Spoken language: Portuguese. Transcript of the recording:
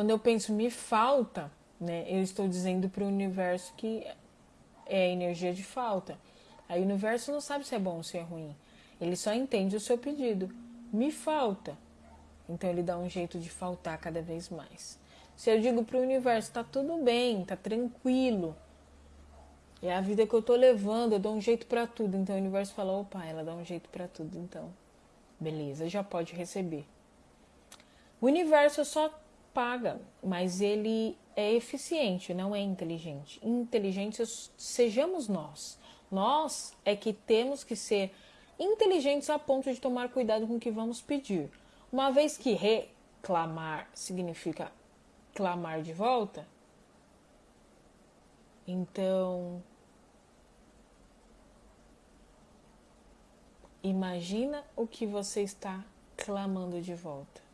Quando eu penso me falta, né, eu estou dizendo para o universo que é energia de falta. Aí o universo não sabe se é bom ou se é ruim. Ele só entende o seu pedido. Me falta. Então ele dá um jeito de faltar cada vez mais. Se eu digo para o universo, tá tudo bem, tá tranquilo. É a vida que eu tô levando, eu dou um jeito para tudo. Então o universo fala, opa, ela dá um jeito para tudo, então. Beleza, já pode receber. O universo só paga, mas ele é eficiente, não é inteligente. Inteligentes sejamos nós. Nós é que temos que ser inteligentes a ponto de tomar cuidado com o que vamos pedir. Uma vez que reclamar significa clamar de volta, então imagina o que você está clamando de volta.